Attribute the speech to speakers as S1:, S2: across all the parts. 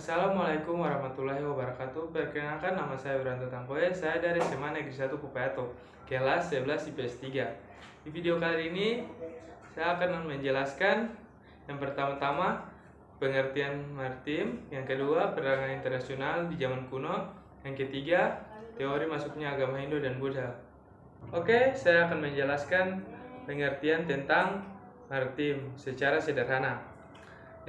S1: Assalamualaikum warahmatullahi wabarakatuh. Perkenalkan nama saya Wiranto Tampoe. Saya dari SMA Negeri 1 Kupayato, kelas 11 IPS 3. Di video kali ini saya akan menjelaskan yang pertama-tama pengertian maritim, yang kedua perdagangan internasional di zaman kuno, yang ketiga teori masuknya agama Hindu dan Buddha. Oke, saya akan menjelaskan pengertian tentang maritim secara sederhana.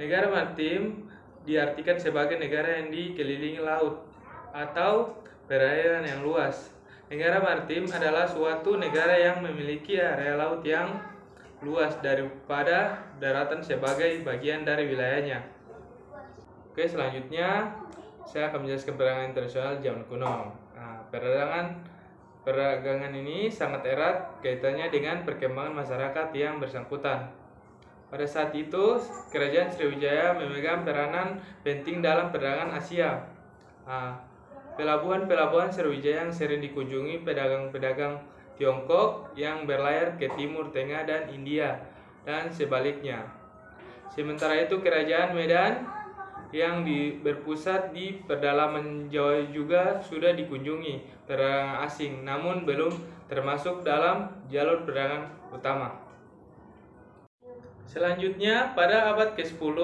S1: Negara maritim diartikan sebagai negara yang dikelilingi laut atau perairan yang luas. Negara maritim adalah suatu negara yang memiliki area laut yang luas daripada daratan sebagai bagian dari wilayahnya. Oke, selanjutnya saya akan menjelaskan perdagangan internasional zaman kuno. Nah, perdagangan perdagangan ini sangat erat kaitannya dengan perkembangan masyarakat yang bersangkutan. Pada saat itu, Kerajaan Sriwijaya memegang peranan penting dalam perdagangan Asia. Pelabuhan-pelabuhan Sriwijaya yang sering dikunjungi pedagang-pedagang Tiongkok yang berlayar ke Timur Tengah dan India, dan sebaliknya. Sementara itu, Kerajaan Medan yang di, berpusat di pedalaman Jawa juga sudah dikunjungi perdagangan asing, namun belum termasuk dalam jalur perdagangan utama. Selanjutnya, pada abad ke-10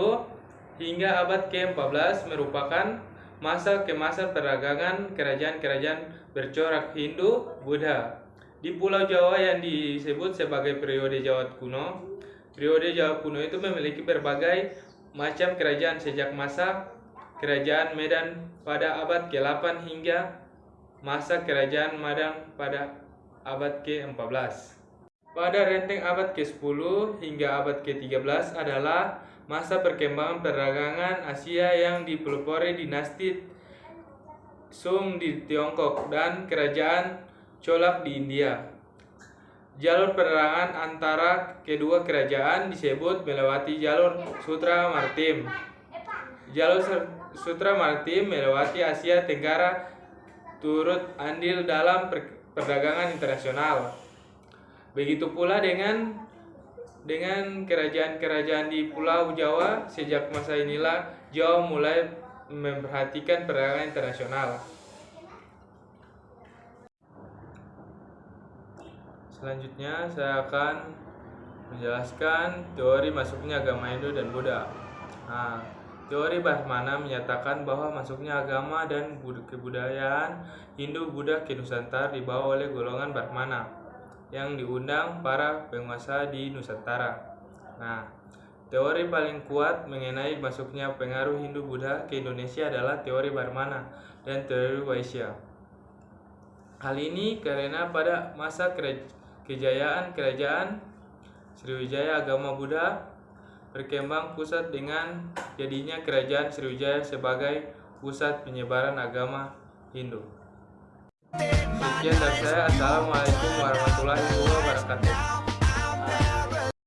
S1: hingga abad ke-14 merupakan masa kemasan perdagangan kerajaan-kerajaan bercorak Hindu Buddha. Di Pulau Jawa yang disebut sebagai periode Jawa kuno, periode Jawa kuno itu memiliki berbagai macam kerajaan sejak masa kerajaan Medan pada abad ke-8 hingga masa kerajaan Madang pada abad ke-14. Pada renteng abad ke-10 hingga abad ke-13 adalah masa perkembangan perdagangan Asia yang dipelopori dinasti Sung di Tiongkok dan kerajaan Cholak di India. Jalur perdagangan antara kedua kerajaan disebut melewati jalur Sutra Maritim. Jalur Sutra Maritim melewati Asia Tenggara turut andil dalam perdagangan internasional. Begitu pula dengan dengan kerajaan-kerajaan di Pulau Jawa sejak masa inilah Jawa mulai memperhatikan perdagangan internasional. Selanjutnya saya akan menjelaskan teori masuknya agama Hindu dan Buddha. Nah, teori Brahmana menyatakan bahwa masuknya agama dan kebudayaan Hindu Buddha ke Nusantara dibawa oleh golongan Brahmana yang diundang para penguasa di Nusantara. Nah, teori paling kuat mengenai masuknya pengaruh Hindu-Buddha ke Indonesia adalah teori Brahmana dan teori Vaishya. Hal ini karena pada masa kejayaan kerajaan Sriwijaya agama Buddha berkembang pusat dengan jadinya kerajaan Sriwijaya sebagai pusat penyebaran agama Hindu. Sekian dari saya. Assalamualaikum warahmatullahi wabarakatuh.